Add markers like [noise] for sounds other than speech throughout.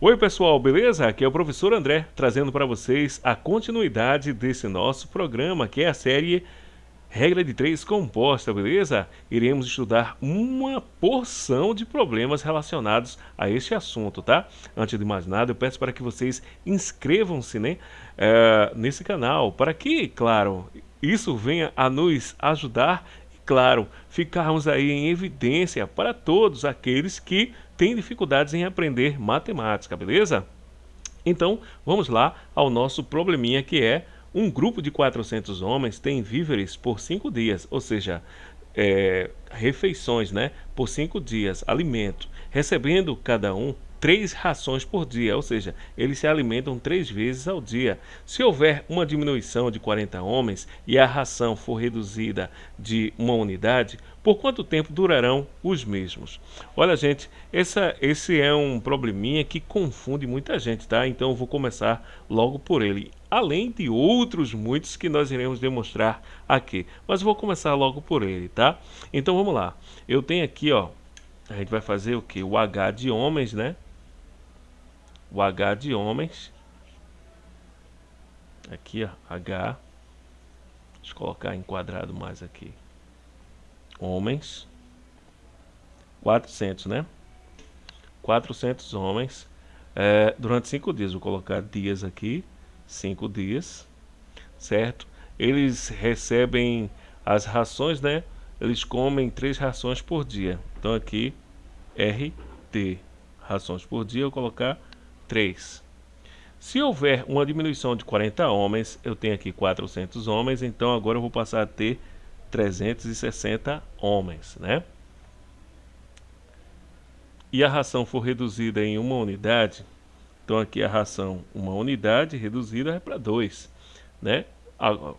Oi pessoal, beleza? Aqui é o professor André, trazendo para vocês a continuidade desse nosso programa, que é a série Regra de 3 composta, beleza? Iremos estudar uma porção de problemas relacionados a este assunto, tá? Antes de mais nada, eu peço para que vocês inscrevam-se né, uh, nesse canal, para que, claro, isso venha a nos ajudar claro, ficarmos aí em evidência para todos aqueles que têm dificuldades em aprender matemática, beleza? Então, vamos lá ao nosso probleminha que é um grupo de 400 homens tem víveres por 5 dias, ou seja, é, refeições né, por 5 dias, alimento, recebendo cada um três rações por dia, ou seja, eles se alimentam três vezes ao dia. Se houver uma diminuição de 40 homens e a ração for reduzida de uma unidade, por quanto tempo durarão os mesmos? Olha, gente, essa, esse é um probleminha que confunde muita gente, tá? Então eu vou começar logo por ele, além de outros muitos que nós iremos demonstrar aqui. Mas vou começar logo por ele, tá? Então vamos lá. Eu tenho aqui, ó, a gente vai fazer o que? O H de homens, né? O H de homens. Aqui, ó, H. Deixa eu colocar enquadrado mais aqui. Homens. 400, né? 400 homens. É, durante 5 dias, vou colocar dias aqui. 5 dias. Certo? Eles recebem as rações, né? Eles comem 3 rações por dia. Então aqui, RT. Rações por dia, eu vou colocar 3. Se houver uma diminuição de 40 homens, eu tenho aqui 400 homens, então agora eu vou passar a ter 360 homens, né? E a ração for reduzida em uma unidade, então aqui a ração, uma unidade reduzida é para 2, né?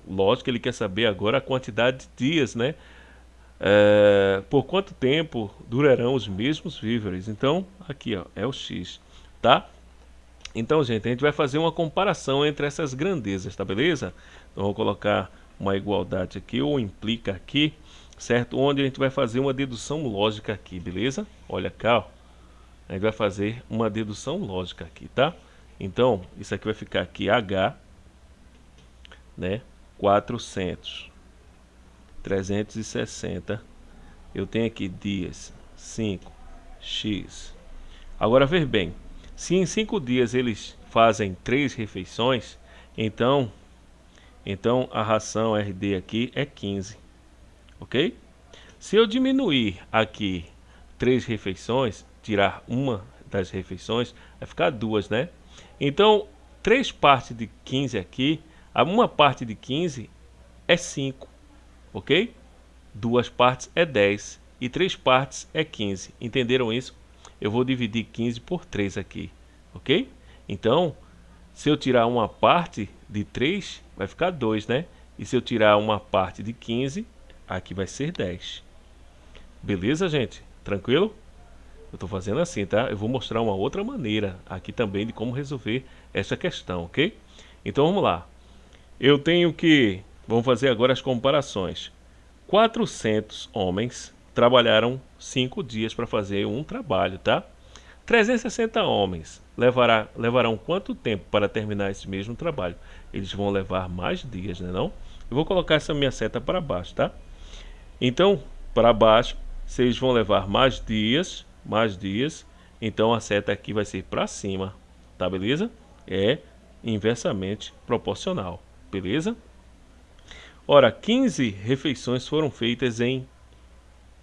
lógico, ele quer saber agora a quantidade de dias, né? É, por quanto tempo durarão os mesmos víveres. Então, aqui ó, é o X, tá? Então, gente, a gente vai fazer uma comparação entre essas grandezas, tá beleza? Então, vou colocar uma igualdade aqui, ou implica aqui, certo? Onde a gente vai fazer uma dedução lógica aqui, beleza? Olha cá, ó. A gente vai fazer uma dedução lógica aqui, tá? Então, isso aqui vai ficar aqui H, né? 400, 360. Eu tenho aqui dias, 5, x. Agora, ver bem. Se em cinco dias eles fazem três refeições, então, então a ração RD aqui é 15, ok? Se eu diminuir aqui três refeições, tirar uma das refeições, vai ficar duas, né? Então, três partes de 15 aqui, uma parte de 15 é 5, ok? Duas partes é 10 e três partes é 15. Entenderam isso? Eu vou dividir 15 por 3 aqui, ok? Então, se eu tirar uma parte de 3, vai ficar 2, né? E se eu tirar uma parte de 15, aqui vai ser 10. Beleza, gente? Tranquilo? Eu estou fazendo assim, tá? Eu vou mostrar uma outra maneira aqui também de como resolver essa questão, ok? Então, vamos lá. Eu tenho que... Vamos fazer agora as comparações. 400 homens trabalharam 5 dias para fazer um trabalho, tá? 360 homens levará, levarão quanto tempo para terminar esse mesmo trabalho? Eles vão levar mais dias, né não? Eu vou colocar essa minha seta para baixo, tá? Então, para baixo, vocês vão levar mais dias, mais dias. Então, a seta aqui vai ser para cima, tá beleza? É inversamente proporcional, beleza? Ora, 15 refeições foram feitas em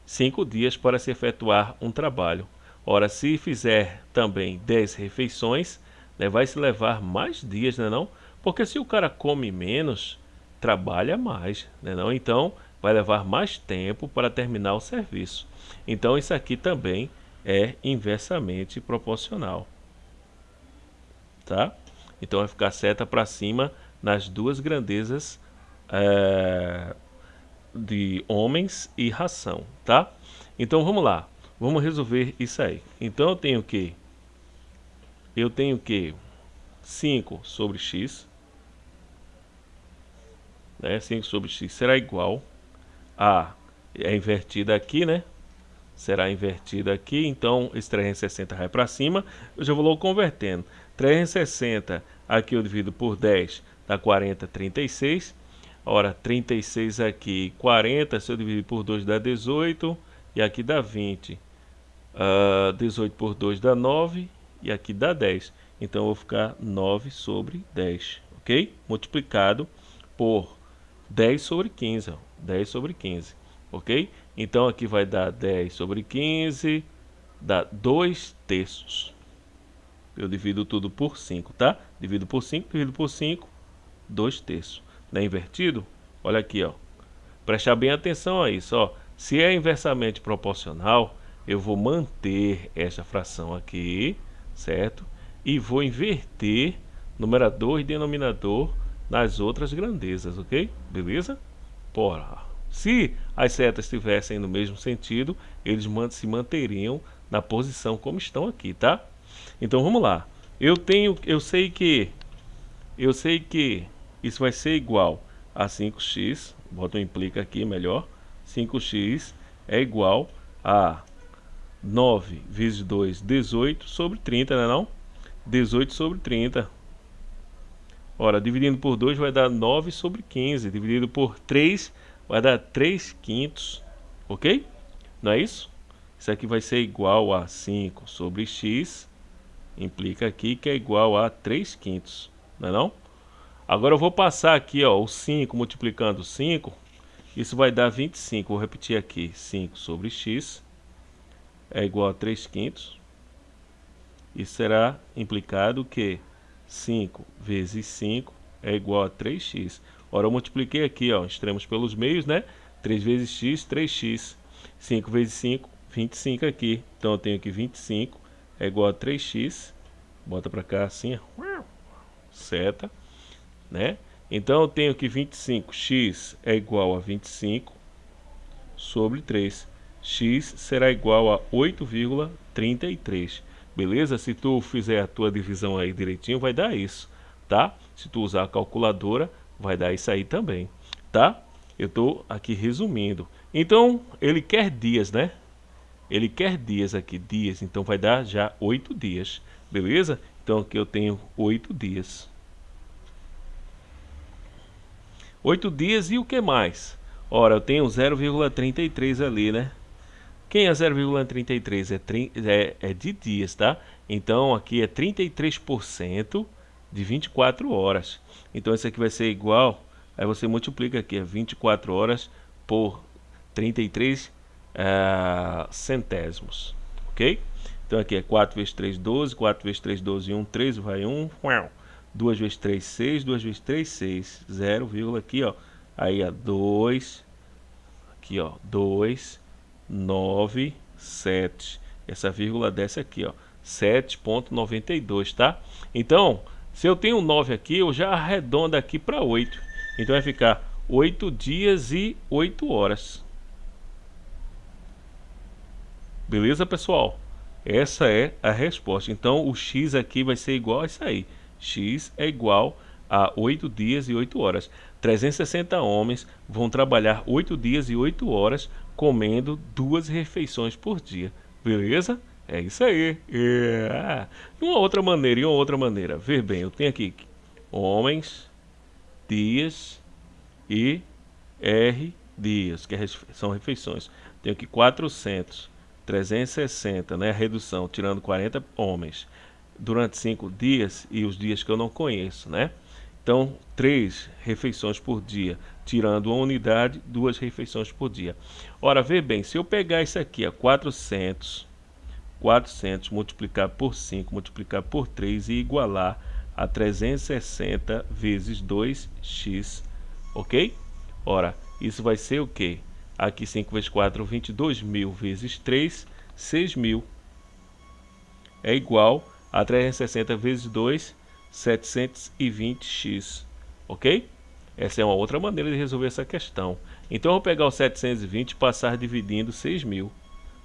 cinco dias para se efetuar um trabalho. Ora, se fizer também 10 refeições, né, vai se levar mais dias, né não? Porque se o cara come menos, trabalha mais, né não? Então, vai levar mais tempo para terminar o serviço. Então, isso aqui também é inversamente proporcional. Tá? Então, vai ficar seta para cima nas duas grandezas é, de homens e ração, tá? Então vamos lá, vamos resolver isso aí. Então eu tenho que eu tenho que 5 sobre x, né? 5 sobre x será igual a é invertida aqui, né? será invertida aqui, então esse 360 vai para cima, eu já vou convertendo. 360 aqui eu divido por 10, dá 40, 36. Ora, 36 aqui, 40, se eu dividir por 2 dá 18, e aqui dá 20. Uh, 18 por 2 dá 9, e aqui dá 10. Então eu vou ficar 9 sobre 10, ok? Multiplicado por 10 sobre 15, ó, 10 sobre 15, ok? Então aqui vai dar 10 sobre 15, dá 2 terços. Eu divido tudo por 5, tá? Divido por 5, divido por 5, 2 terços. Não é invertido? Olha aqui, ó. Prestar bem atenção a isso, ó. Se é inversamente proporcional, eu vou manter essa fração aqui, certo? E vou inverter numerador e denominador nas outras grandezas, ok? Beleza? Porra. Se as setas estivessem no mesmo sentido, eles se manteriam na posição como estão aqui, tá? Então vamos lá. Eu tenho, eu sei que, eu sei que isso vai ser igual a 5x, bota implica aqui melhor, 5x é igual a 9 vezes 2, 18 sobre 30, né não? 18 sobre 30. Ora, dividindo por 2 vai dar 9 sobre 15. Dividido por 3 vai dar 3 quintos. Ok? Não é isso? Isso aqui vai ser igual a 5 sobre x. Implica aqui que é igual a 3 quintos. Não é não? Agora eu vou passar aqui ó, o 5 multiplicando 5. Isso vai dar 25. Vou repetir aqui. 5 sobre x é igual a 3 quintos. E será implicado que 5 vezes 5 é igual a 3x. Ora, eu multipliquei aqui, ó, extremos pelos meios, né? 3 vezes x, 3x. 5 vezes 5, 25 aqui. Então, eu tenho aqui 25 é igual a 3x. Bota para cá assim, ó. Seta, né? Então, eu tenho que 25x é igual a 25 sobre 3. x será igual a 8,33. Beleza? Se tu fizer a tua divisão aí direitinho, vai dar isso, tá? Se tu usar a calculadora, vai dar isso aí também, tá? Eu tô aqui resumindo. Então, ele quer dias, né? Ele quer dias aqui, dias. Então, vai dar já oito dias, beleza? Então, aqui eu tenho oito dias. Oito dias e o que mais? Ora, eu tenho 0,33 ali, né? Quem é 0,33 é, é, é de dias, tá? Então aqui é 33% de 24 horas. Então isso aqui vai ser igual, aí você multiplica aqui, é 24 horas por 33 uh, eh, centésimos, ok? Então aqui é 4 vezes 3, 12, 4 vezes 3, 12 1, 13, vai 1, 2 vezes 3, 6, 2 vezes 3, 6, 0, aqui ó, aí é 2, aqui ó, 2, 9, 7. Essa vírgula desce aqui, ó. 7.92, tá? Então, se eu tenho 9 aqui, eu já arredondo aqui para 8. Então vai ficar 8 dias e 8 horas. Beleza, pessoal? Essa é a resposta. Então, o x aqui vai ser igual a isso aí. X é igual a 8 dias e 8 horas. 360 homens vão trabalhar 8 dias e 8 horas comendo duas refeições por dia. Beleza? É isso aí. É. Uma outra maneira, e uma outra maneira. Ver bem, eu tenho aqui homens, dias e R dias, que é são refeições. Tenho aqui 400, 360, né? Redução, tirando 40 homens. Durante 5 dias e os dias que eu não conheço, né? Então, três refeições por dia, tirando uma unidade, duas refeições por dia. Ora, vê bem, se eu pegar isso aqui, ó, 400, 400 multiplicar por 5, multiplicar por 3 e igualar a 360 vezes 2x, ok? Ora, isso vai ser o quê? Aqui 5 vezes 4, 22 mil vezes 3, 6 mil. É igual a 360 vezes 2, 720x, ok? Essa é uma outra maneira de resolver essa questão. Então, eu vou pegar o 720 e passar dividindo 6.000.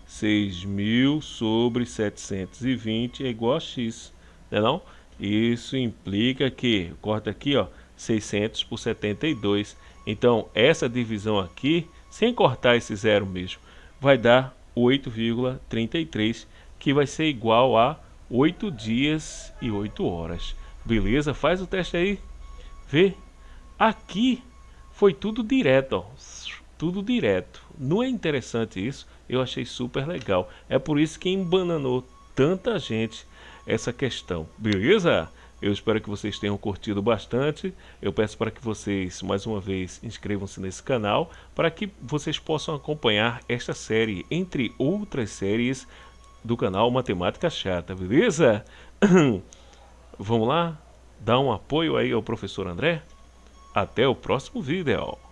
6.000 sobre 720 é igual a x, não é não? Isso implica que, corta aqui, ó, 600 por 72. Então, essa divisão aqui, sem cortar esse zero mesmo, vai dar 8,33, que vai ser igual a 8 dias e 8 horas. Beleza? Faz o teste aí. Vê. Aqui foi tudo direto, ó. Tudo direto. Não é interessante isso? Eu achei super legal. É por isso que embananou tanta gente essa questão. Beleza? Eu espero que vocês tenham curtido bastante. Eu peço para que vocês, mais uma vez, inscrevam-se nesse canal para que vocês possam acompanhar esta série, entre outras séries do canal Matemática Chata, beleza? [clears throat] Vamos lá? Dá um apoio aí ao professor André? Até o próximo vídeo!